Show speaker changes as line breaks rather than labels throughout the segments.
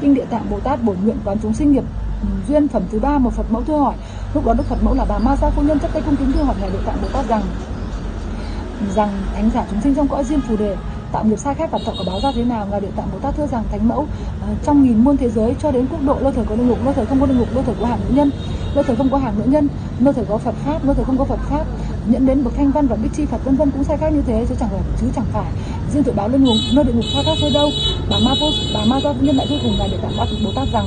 Kinh Địa Tạng Bồ Tát bổn nguyện quán chúng sinh nghiệp ừ, duyên phẩm thứ ba một Phật mẫu thưa hỏi. Lúc đó Đức Phật mẫu là bà Ma Gia phu nhân chấp tay cung kính thưa hỏi ngài Địa Tạng Bồ Tát rằng rằng thánh giả chúng sinh trong cõi diêm phù đề, tạo nghiệp sai khác và tạo quả báo ra thế nào? Ngài Địa Tạng Bồ Tát thưa rằng thánh mẫu ờ, trong nghìn muôn thế giới cho đến quốc độ lơ thời có địa ngục lơ thời không có địa ngục lơ thời có hàng nữ nhân lơ thời không có hàng nữ nhân lơ thời có Phật pháp lơ thời không có Phật pháp nhận đến bậc thanh văn và bích chi Phật vân vân cũng sai khác như thế, chứ chẳng phải, chứ chẳng phải. Riêng tội báo lên ngục nơi địa ngục sai khác thôi đâu. Bà ma vô, bà ma do nhân đại vô cùng là để cảm Tạng Bồ Tát rằng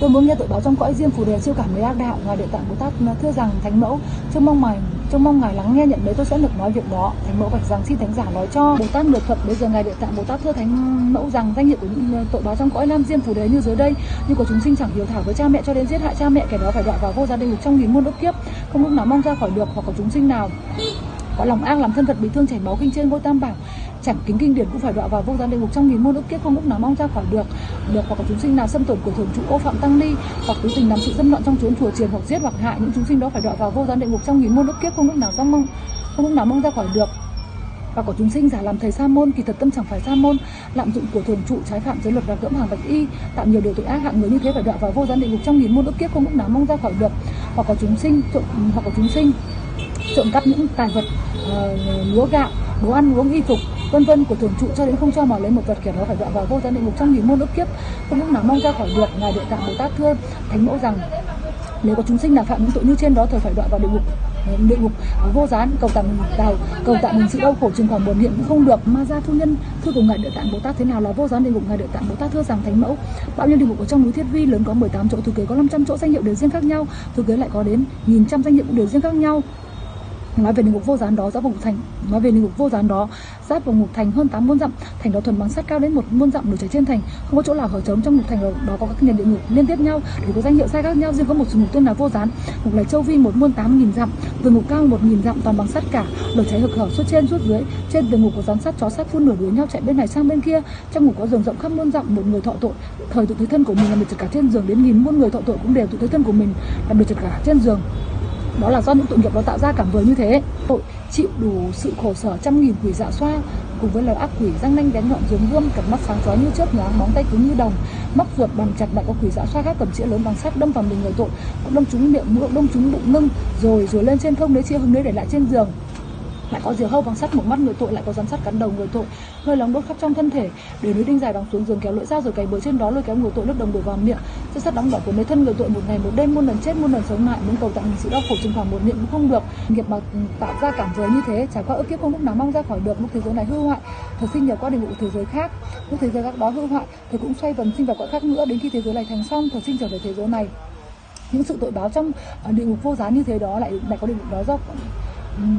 tôi muốn nghe tội báo trong cõi riêng phù đề siêu cảm với ác đạo ngài địa tạng bồ tát uh, thưa rằng thánh mẫu, trông mong ngài trông mong ngài lắng nghe nhận đấy tôi sẽ được nói việc đó. Thánh mẫu bạch rằng xin thánh giả nói cho bồ tát được thuật. Bây giờ ngài địa tạng bồ tát thưa thánh mẫu rằng danh hiệu của những uh, tội báo trong cõi nam diêm phù đề như dưới đây, nhưng của chúng sinh chẳng hiếu thảo với cha mẹ cho đến giết hại cha mẹ, kẻ đó phải đọa vào vô gia đình trong nghìn muôn ức kiếp, không lúc nào mong ra khỏi được hoặc có chúng sinh nào có lòng ác, làm thân vật bị thương, chảy máu kinh trên ngôi tam bảo chẳng kính kinh điển cũng phải đọa vào vô gian địa ngục trong nghìn muôn ức kiếp, không lúc nào mong ra khỏi được được hoặc có chúng sinh nào xâm tổn của thường trụ ô phạm tăng ni hoặc tứ tình làm sự dâm loạn trong chốn chùa chiền hoặc giết hoặc hại những chúng sinh đó phải đọa vào vô gián địa ngục trong nghìn muôn ức kiếp không lúc nào mong mong không lúc nào mong ra khỏi được. Và có chúng sinh giả làm thầy sa môn kỳ thật tâm chẳng phải sa môn lạm dụng của thường trụ trái phạm giới luật và cưỡng hàng bạch y tạo nhiều điều tội ác hạng người như thế phải đọa vào vô gián địa ngục trong nghìn muôn ức kiếp không lúc nào mong ra khỏi được. Hoặc có chúng sinh trộm hoặc có chúng sinh trộm cắp những tài vật uh, lúa gạo đồ ăn uống y phục vân vân của thường trụ cho đến không cho mò lấy một vật kiểu đó phải dọa vào vô gian địa ngục trong nghìn môn ức kiếp. Không lúc nào mong ra khỏi được, ngài địa tạng bồ tát thưa thánh mẫu rằng, nếu có chúng sinh nào phạm những tội như trên đó thời phải đọa vào địa ngục địa ngục, vô gián, cầu tạm đào, cầu tạm mình sự đau khổ trường khoảng buồn hiện cũng không được. Ma gia thu nhân thưa cùng ngài địa tạng bồ tát thế nào là vô gián địa ngục? Ngài địa tạng bồ tát thưa rằng, thánh mẫu, bao nhiêu địa ngục ở trong núi thiết vi lớn có 18 chỗ, thừa kế có 500 chỗ danh hiệu đều riêng khác nhau, thừa kế lại có đến nghìn trăm danh hiệu cũng đều riêng khác nhau nói về địa ngục vô gián đó, giáp vào ngục thành. Nói về địa ngục vô gián đó, giáp vào ngục thành hơn 8 muôn dặm. Thành đó thuần bằng sắt cao đến một muôn dặm nổi cháy trên thành. Không có chỗ nào hở trống trong ngục thành đó có các nền địa ngục liên tiếp nhau. Để có danh hiệu sai khác nhau, riêng có một ngục tên là vô gián. Ngục này châu vi một muôn tám nghìn dặm vườn ngục cao một nghìn dặm toàn bằng sắt cả. Lửa cháy hực hở suốt trên, suốt dưới. Trên vườn ngục có rắn sắt, chó sắt phun lửa đuổi nhau chạy bên này sang bên kia. Trong ngục có giường rộng khắp muôn dặm, một người thọ tội, thời tự thấy thân của mình là được chật cả trên giường. Đến nghìn muôn người thọ tội cũng đều tự thấy thân của mình là được chật cả trên giường đó là do những tội nghiệp nó tạo ra cảm vừa như thế. Tội chịu đủ sự khổ sở trăm nghìn quỷ dạ xoa cùng với lời ác quỷ răng nanh bén nhọn giống gươm cặp mắt sáng chói như chớp nhoáng móng tay cứng như đồng, móc ruột bằng chặt lại có quỷ dạ xoa khác cầm chĩa lớn bằng sắt, đâm vào mình người tội, cũng đâm trúng miệng mũi, đâm trúng bụng lưng rồi rồi lên trên không đấy chia hứng đấy để lại trên giường lại có diều hâu bằng sắt một mắt người tội lại có rắn sắt cắn đầu người tội. Hơi nóng đốt khắp trong thân thể để núi đinh dài đóng xuống giường kéo lưỡi dao rồi cày bừa trên đó lôi kéo người tội nước đồng đổ vào miệng. Chiếc sắt đóng đỏ của mấy thân người tội một ngày một đêm muôn lần chết muôn lần sống lại muốn cầu tặng mình sự đau khổ trong khoảng một niệm cũng không được. Nghiệp mà ừ, tạo ra cảm giới như thế trải qua ức kiếp không lúc nào mong ra khỏi được. Lúc thế giới này hư hoại thật sinh nhờ qua địa ngục thế giới khác. Lúc thế giới khác đó hư hoại thì cũng xoay vần sinh vào cõi khác nữa đến khi thế giới này thành xong thật sinh trở về thế giới này. Những sự tội báo trong ờ, địa ngục vô giá như thế đó lại lại có địa ngục đó do um,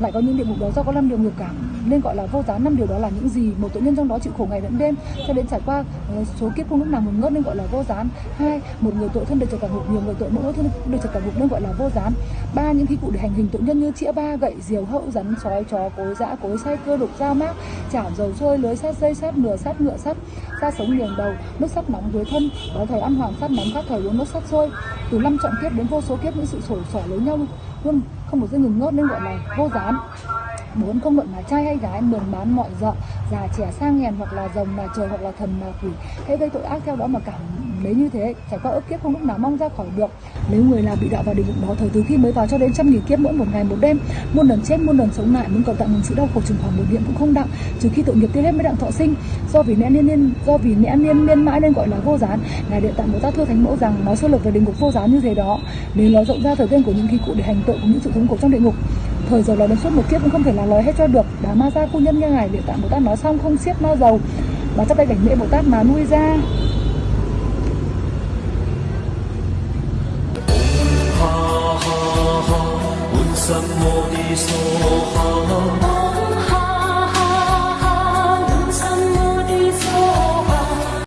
lại có những địa ngục đó do có năm điều ngược cảm nên gọi là vô giá năm điều đó là những gì? Một tội nhân trong đó chịu khổ ngày lẫn đêm. Cho đến trải qua ờ, số kiếp không lúc nào ngừng ngớt nên gọi là vô gián. Hai, một người tội thân được trở cả ngục, nhiều người tội mỗi thân được trở cả ngục nên gọi là vô gián. Ba, những khí cụ để hành hình tội nhân như chĩa ba, gậy, diều hậu rắn, sói, chó, cối, dã, cối say cơ, đục, dao, mác, chảo, dầu sôi lưới sát dây sát nửa sát ngựa, sắt, ra sống liền đầu nước sắt nóng dưới thân, có thời ăn hoàng sắt nóng các thời uống nước sắt sôi từ năm chọn kiếp đến vô số kiếp, những sự sổ sỏ lấy nhau luôn không một giây ngừng ngớt nên gọi là vô gián bốn không luận là trai hay gái mườn bán mọi dợ già trẻ sang hèn hoặc là rồng mà trời hoặc là thần mà quỷ. Hãy gây tội ác theo đó mà cảm lấy như thế, trải qua ức kiếp không lúc nào mong ra khỏi được. Nếu người nào bị đạo vào địa ngục đó, thời từ khi mới vào cho đến trăm nghìn kiếp, mỗi một ngày, một đêm, muôn lần chết, muôn lần sống lại, muốn cầu tặng mình sự đau khổ chừng khoảng một điện cũng không đặng. Trừ khi tội nghiệp tiêu hết mới đặng thọ sinh. Do vì nẽ niên niên, do vì nẽ niên niên mãi nên gọi là vô gián. Ngài địa tạng bồ tát thưa thánh mẫu rằng, nói sơ lược về địa ngục vô gián như thế đó. Nếu nói rộng ra thời gian của những khi cụ để hành tội của những sự thống khổ trong địa ngục thời giờ là đến suốt một kiếp cũng không thể là nói hết cho được. Bà ma ra phu nhân nghe ngài địa tạng bồ tát nói xong không xiết ma dầu và chắp tay cảnh lễ bồ tát mà nuôi ra.
Ha ha ha,